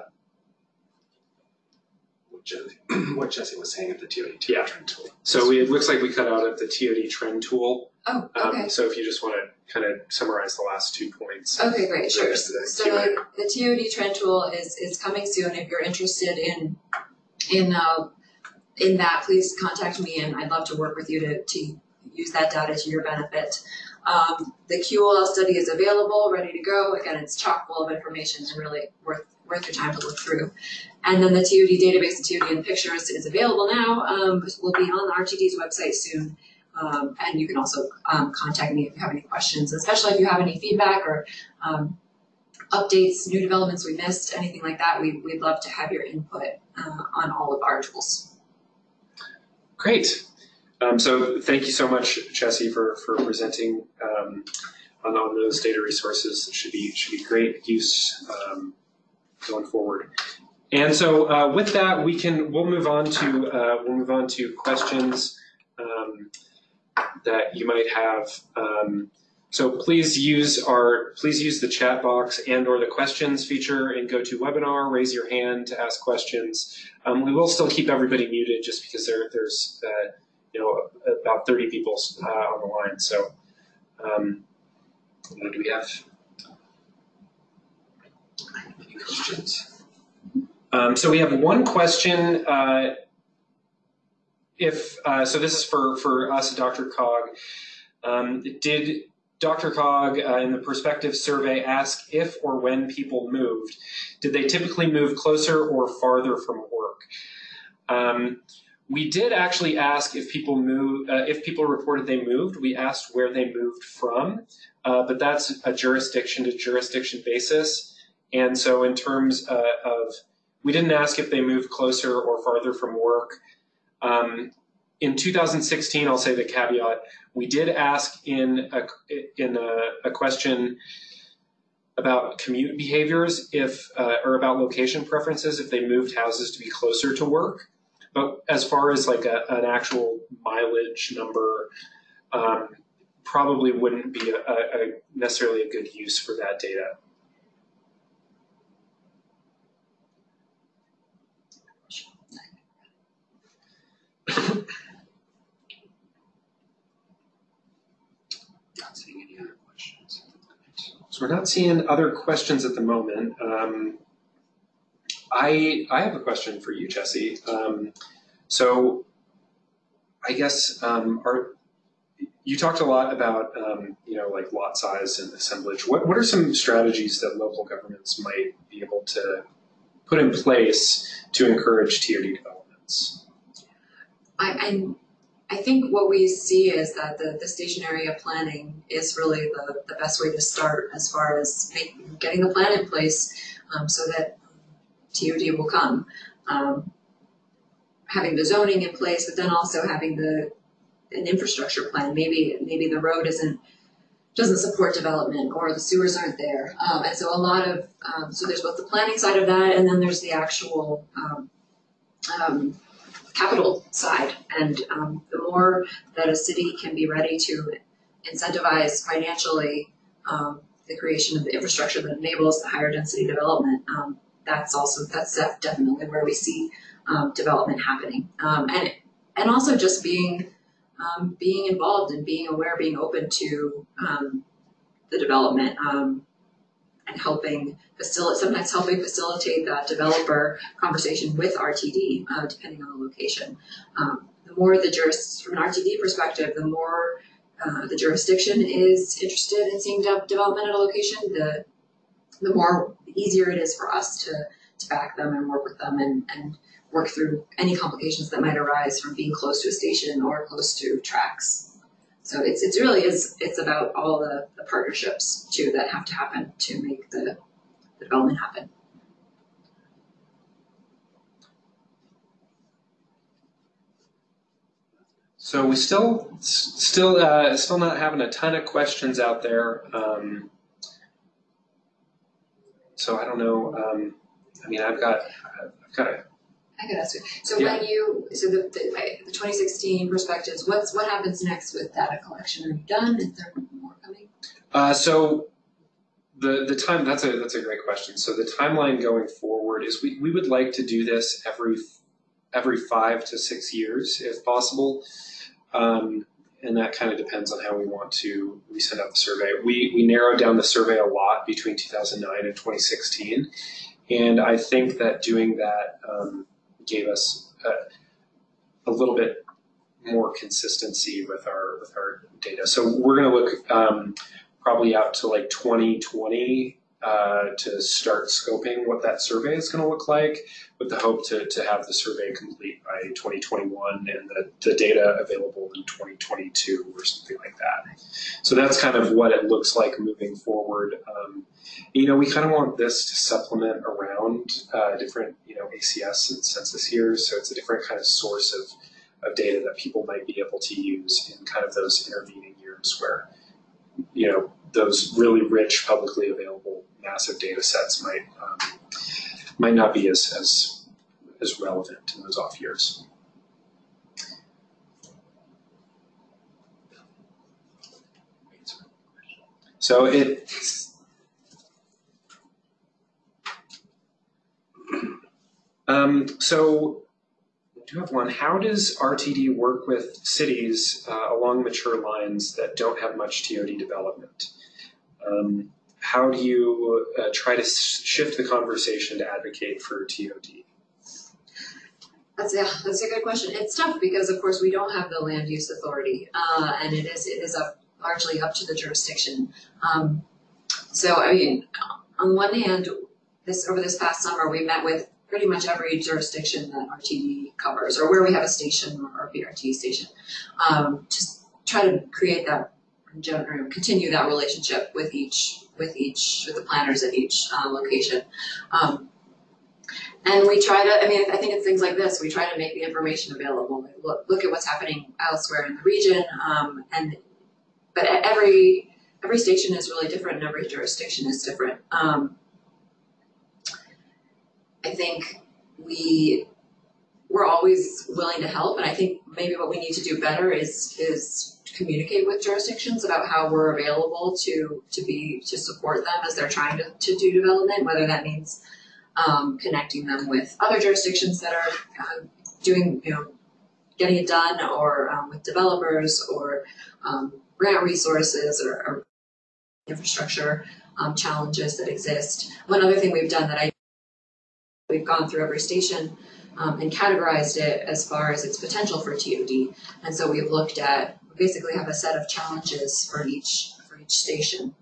what Jesse, what Jesse was saying at the TOD Yeah. trend tool. so we, it looks like we cut out at the TOD trend tool. Oh, Um, okay. So if you just want to kind of summarize the last two points. Okay, great, sure. The So Q&A. the TOD trend tool is, is coming soon. If you're interested in, in, uh, in that, please contact me and I'd love to work with you to, to use that data to your benefit. Um, the QOL study is available, ready to go. Again, it's chock full of information and really worth, worth your time to look through. And then the TOD database and TOD in pictures is available now. Um, will be on the RTD's website soon. Um, and you can also um, contact me if you have any questions, especially if you have any feedback or um, updates, new developments we missed, anything like that. We, we'd love to have your input uh, on all of our tools. Great. Um, so thank you so much, Chessie, for, for presenting um, on, on those data resources. It should be should be great use um, going forward. And so uh, with that, we can we'll move on to uh, we'll move on to questions um, that you might have. Um, so please use our please use the chat box and or the questions feature in GoToWebinar. Raise your hand to ask questions. Um, we will still keep everybody muted just because there, there's uh, you know about 30 people uh, on the line. So um, do we have any questions? Um, so we have one question. Uh, if uh, so, this is for for us, DRCOG. Um, did DRCOG uh, in the perspective survey ask if or when people moved? Did they typically move closer or farther from work? Um, we did actually ask if people move, uh, if people reported they moved. We asked where they moved from, uh, but that's a jurisdiction to jurisdiction basis. And so, in terms uh, of, we didn't ask if they moved closer or farther from work. Um, in 2016, I'll say the caveat: we did ask in a in a, a question about commute behaviors, if uh, or about location preferences, if they moved houses to be closer to work. But as far as like a, an actual mileage number, um, probably wouldn't be a, a, necessarily a good use for that data. We're not seeing other questions at the moment. Um, I I have a question for you, Jesse. Um, so I guess um, you talked a lot about um, you know like lot size and assemblage. What what are some strategies that local governments might be able to put in place to encourage TOD developments? I, I, I think what we see is that the, the station area planning is really the, the best way to start as far as make, getting the plan in place um, so that TOD will come. Um, having the zoning in place, but then also having the an infrastructure plan. Maybe maybe the road isn't doesn't support development or the sewers aren't there. Um, and so a lot of um, so there's both the planning side of that and then there's the actual um, um capital side. And um, the more that a city can be ready to incentivize financially um, the creation of the infrastructure that enables the higher density development, that's also that's definitely where we see development happening. and and also just being um, being involved and being aware, being open to um, the development um, and helping facilitate, sometimes helping facilitate that developer conversation with RTD, uh, depending on the location. Um, the more the juris, from an RTD perspective, the more uh, the jurisdiction is interested in seeing de- development at a location, the the more easier it is for us to to back them and work with them and, and work through any complications that might arise from being close to a station or close to tracks. So it's it's really is it's about all the, the partnerships too that have to happen to make the, the development happen. So we still still uh, still not having a ton of questions out there. Um, so I don't know. Um, I mean, I've got I've got a I could ask you. So Yeah. when you, so the, the, the 2016 perspectives, what's what happens next with data collection? Are you done? Is there more coming? Uh, so the the time that's a that's a great question. So the timeline going forward is we, we would like to do this every every five to six years if possible, um, and that kind of depends on how we want to we send out the survey. We we narrowed down the survey a lot between 2009 and 2016, and I think that doing that. Um, gave us a, a little bit more consistency with our with our data. So we're going to look um, probably out to like 2020 uh, to start scoping what that survey is going to look like, with the hope to, to have the survey complete by 2021 and the, the data available in 2022 or something like that. So that's kind of what it looks like moving forward. Um, you know, we kind of want this to supplement around uh, different, you know, ACS and census years. So it's a different kind of source of, of data that people might be able to use in kind of those intervening years where, you know, those really rich publicly available massive data sets might um, might not be as, as as relevant in those off years. So it um, so I do have one. How does RTD work with cities uh, along mature lines that don't have much TOD development? Um, how do you uh, try to shift the conversation to advocate for TOD? That's yeah, that's a good question. It's tough because of course we don't have the land use authority, uh, and it is it is up largely up to the jurisdiction. Um, so I mean, on one hand, this over this past summer we met with pretty much every jurisdiction that RTD covers, or where we have a station or a BRT station, um, to try to create that continue that relationship with each with each with the planners at each uh, location. Um, and we try to, I mean, I think it's things like this. We try to make the information available. Look, look at what's happening elsewhere in the region. Um, and but every every station is really different, and every jurisdiction is different. Um, I think we we're always willing to help, and I think maybe what we need to do better is is communicate with jurisdictions about how we're available to to be to support them as they're trying to, to do development, whether that means um, connecting them with other jurisdictions that are uh, doing you know getting it done, or um, with developers, or um, grant resources, or, or infrastructure. um, challenges that exist. One other thing we've done that I we've gone through every station um, and categorized it as far as its potential for TOD. And so we've looked at basically have a set of challenges for each for each station.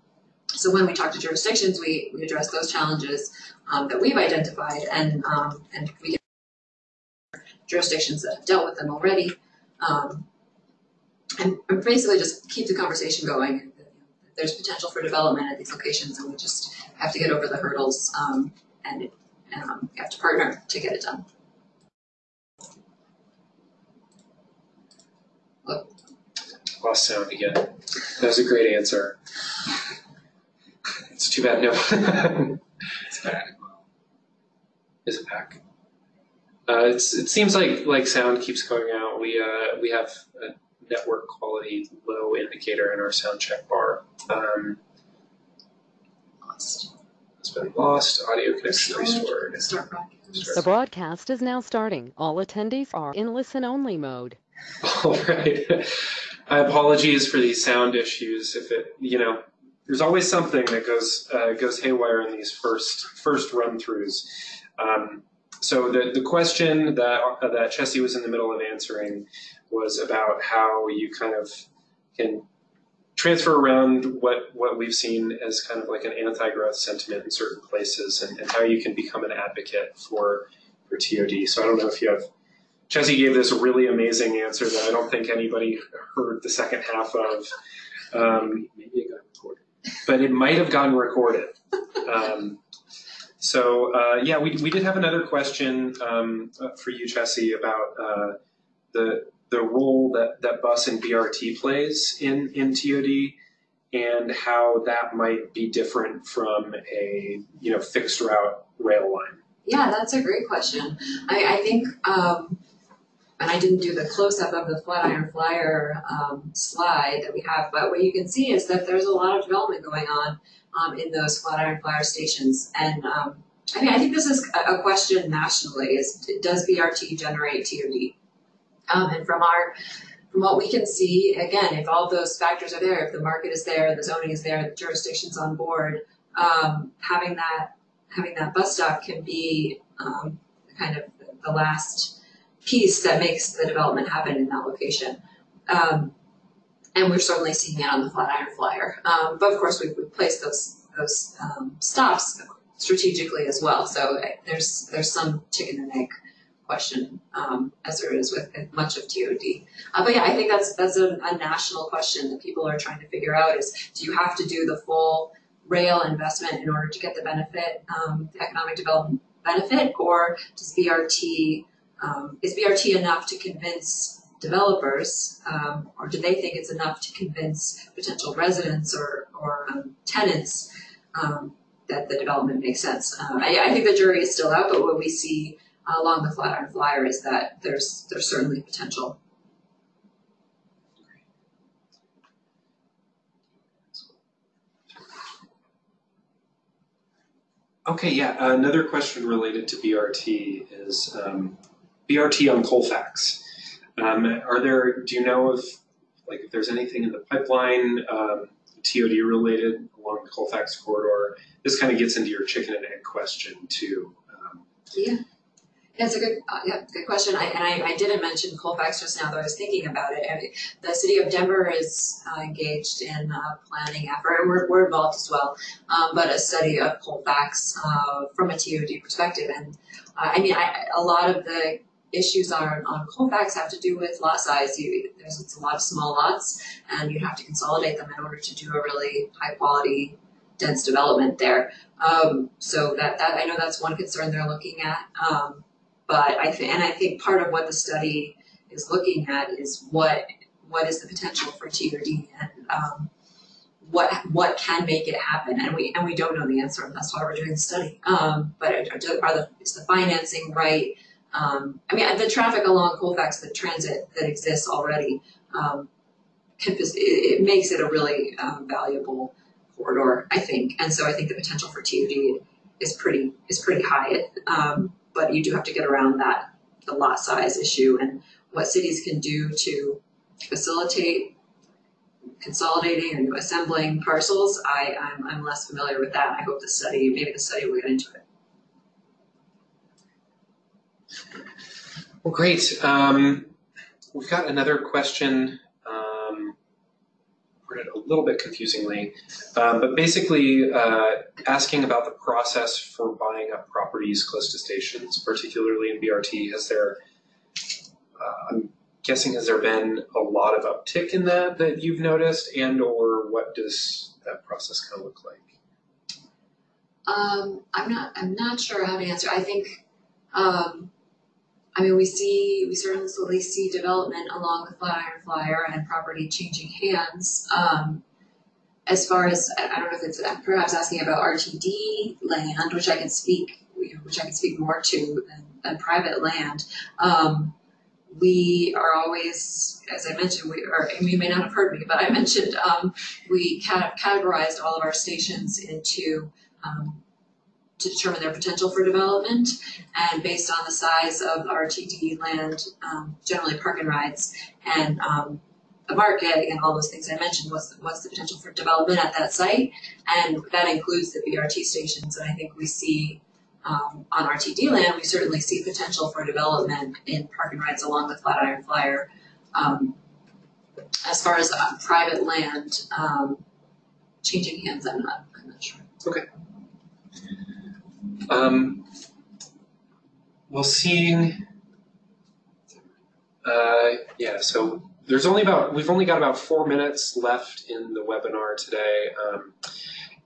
So when we talk to jurisdictions, we, we address those challenges um, that we've identified, and um, and we get jurisdictions that have dealt with them already, um, and, and basically just keep the conversation going. There's potential for development at these locations, and we just have to get over the hurdles um, and um, have to partner to get it done. Lost sound again. That was a great answer. It's too bad no. It's bad. Is it back? Uh, it's, it seems like like sound keeps going out. We uh, we have a network quality low indicator in our sound check bar. Um, Lost. it's been lost. Audio connection restored. Start. The broadcast is now starting. All attendees are in listen-only mode. All right. I apologies for these sound issues. If it, you know, there's always something that goes uh, goes haywire in these first first run throughs. Um, so the the question that uh, that Chessie was in the middle of answering was about how you kind of can transfer around what what we've seen as kind of like an anti-growth sentiment in certain places, and, and how you can become an advocate for for TOD. So I don't know if you have Chessie gave this really amazing answer that I don't think anybody heard the second half of, um, Maybe it got recorded. but it might have gotten recorded. Um, so uh, yeah, we, we did have another question um, uh, for you, Chessie, about uh, the the role that, that bus and BRT plays in, in TOD and how that might be different from a you know fixed route rail line. Yeah, that's a great question. I, I think, um, and I didn't do the close-up of the Flatiron Flyer um, slide that we have, but what you can see is that there's a lot of development going on um, in those Flatiron Flyer stations. And um, I mean, I think this is a, question nationally: is does BRT generate TOD? Um, and from our from what we can see, again, if all those factors are there, if the market is there, the zoning is there, the jurisdiction's on board, um, having that having that bus stop can be um, kind of the last piece that makes the development happen in that location. Um, and we're certainly seeing it on the Flatiron Flyer. Um, but of course, we've, we've placed those those um, stops strategically as well. So uh, there's there's some chicken and egg question um, as there is with much of TOD. Uh, but yeah, I think that's that's a, a national question that people are trying to figure out: is do you have to do the full rail investment in order to get the benefit, um, the economic development benefit, or does BRT um, is BRT enough to convince developers, um, or do they think it's enough to convince potential residents or or um, tenants um, that the development makes sense? Uh, I, I think the jury is still out, but what we see along the Flatiron Flyer is that there's there's certainly potential. Okay, yeah. Another question related to BRT is um, BRT on Colfax. Um, are there? Do you know if like if there's anything in the pipeline um, TOD related along the Colfax corridor? This kind of gets into your chicken and egg question too. Um, Yeah. It's a good, uh, yeah, good question. I, and I, I didn't mention Colfax just now, though I was thinking about it. I mean, the city of Denver is uh, engaged in a planning effort, and we're, we're involved as well, um, but a study of Colfax uh, from a TOD perspective. And uh, I mean, I, a lot of the issues on, on Colfax have to do with lot size. You, there's a lot of small lots, and you have to consolidate them in order to do a really high quality, dense development there. Um, so that, that I know that's one concern they're looking at. Um, but I think, and I think part of what the study is looking at is what what is the potential for TOD and um, what what can make it happen, and we and we don't know the answer, and that's why we're doing the study. Um, but are, are the is the financing right? Um, I mean, the traffic along Colfax, the transit that exists already, um, can, it, it makes it a really um, valuable corridor, I think, and so I think the potential for TOD is pretty is pretty high. Um, but you do have to get around that the lot size issue and what cities can do to facilitate consolidating or assembling parcels, I, I'm, I'm less familiar with that. I hope the study, maybe the study will get into it. Well, great. Um, we've got another question. Um, worded a little bit confusingly, um, but basically uh, asking about the process for buying up properties close to stations, particularly in BRT. Has there, uh, I'm guessing, has there been a lot of uptick in that that you've noticed, and or what does that process kind of look like? Um, I'm not, I'm not sure how to answer. I think, um, I mean, we see, we certainly see development along the Flatiron Flyer and property changing hands. Um, as far as, I don't know if it's perhaps asking about RTD land, which I can speak, which I can speak more to than, than private land. Um, we are always, as I mentioned, we or you may not have heard me, but I mentioned um, we cat- categorized all of our stations into um, to determine their potential for development, and based on the size of RTD land, um, generally park and rides, and um, the market and all those things I mentioned, what's the, what's the potential for development at that site, and that includes the BRT stations. And I think we see um, on RTD land, we certainly see potential for development in park and rides along the Flatiron Flyer. Um, as far as uh, private land um, changing hands, I'm not, I'm not sure. Um, well, seeing, uh, yeah, so there's only about, we've only got about four minutes left in the webinar today. Um,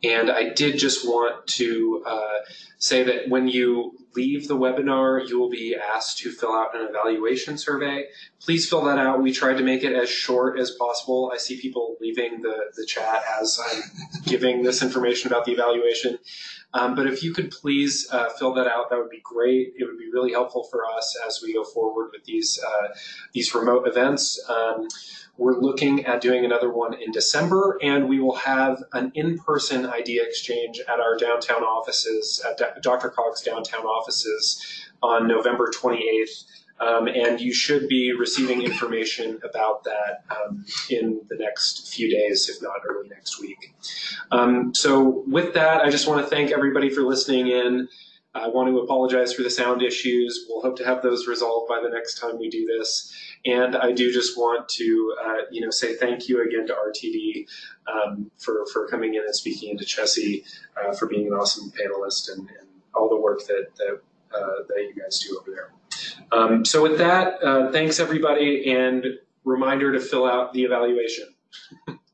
and I did just want to uh, say that when you leave the webinar, you will be asked to fill out an evaluation survey. Please fill that out. We tried to make it as short as possible. I see people leaving the, the chat as I'm giving this information about the evaluation. Um, but if you could please uh, fill that out, that would be great. It would be really helpful for us as we go forward with these uh, these remote events. Um, we're looking at doing another one in December, and we will have an in-person idea exchange at our downtown offices, at DRCOG's downtown offices, on November 28th. Um, and you should be receiving information about that um, in the next few days, if not early next week. Um, so with that, I just want to thank everybody for listening in. I want to apologize for the sound issues. We'll hope to have those resolved by the next time we do this. And I do just want to, uh, you know, say thank you again to RTD um, for for coming in and speaking, and to Chessie uh, for being an awesome panelist and, and all the work that that, uh, that you guys do over there. Um, so with that, uh, thanks everybody, and reminder to fill out the evaluation.